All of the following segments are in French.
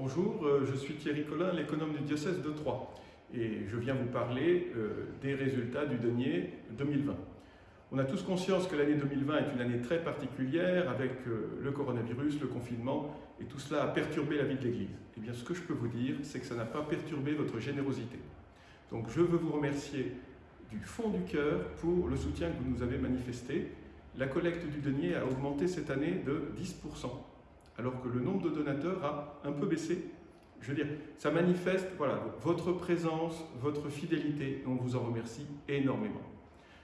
Bonjour, euh, je suis Thierry Collin, l'économe du diocèse de Troyes et je viens vous parler euh, des résultats du denier 2020. On a tous conscience que l'année 2020 est une année très particulière avec euh, le coronavirus, le confinement et tout cela a perturbé la vie de l'Église. Eh bien ce que je peux vous dire, c'est que ça n'a pas perturbé votre générosité. Donc je veux vous remercier du fond du cœur pour le soutien que vous nous avez manifesté. La collecte du denier a augmenté cette année de 10% alors que le nombre de donateurs a un peu baissé. Je veux dire, ça manifeste voilà, votre présence, votre fidélité, et on vous en remercie énormément.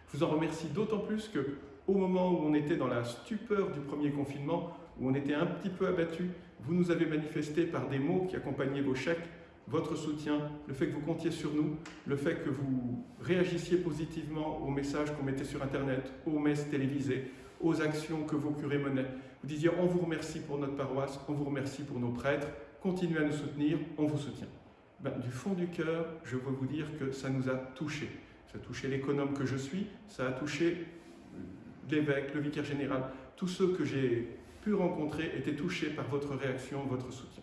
Je vous en remercie d'autant plus que au moment où on était dans la stupeur du premier confinement, où on était un petit peu abattu, vous nous avez manifesté par des mots qui accompagnaient vos chèques, votre soutien, le fait que vous comptiez sur nous, le fait que vous réagissiez positivement aux messages qu'on mettait sur Internet, aux messes télévisées, aux actions que vos curés menaient. Vous disiez, on vous remercie pour notre paroisse, on vous remercie pour nos prêtres, continuez à nous soutenir, on vous soutient. Ben, du fond du cœur, je veux vous dire que ça nous a touchés. Ça a touché l'économe que je suis, ça a touché l'évêque, le vicaire général. Tous ceux que j'ai pu rencontrer étaient touchés par votre réaction, votre soutien.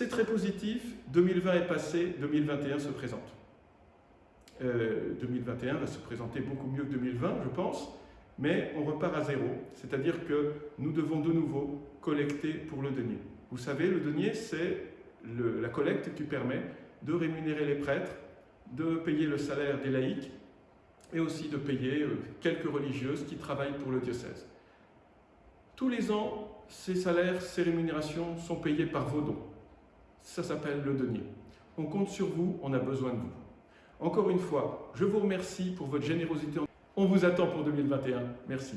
C'est très positif, 2020 est passé, 2021 se présente. 2021 euh, va se présenter beaucoup mieux que 2020, je pense mais on repart à zéro, c'est-à-dire que nous devons de nouveau collecter pour le denier. Vous savez, le denier, c'est la collecte qui permet de rémunérer les prêtres, de payer le salaire des laïcs et aussi de payer euh, quelques religieuses qui travaillent pour le diocèse. Tous les ans, ces salaires, ces rémunérations sont payés par vos dons. Ça s'appelle le denier. On compte sur vous, on a besoin de vous. Encore une fois, je vous remercie pour votre générosité. On vous attend pour 2021. Merci.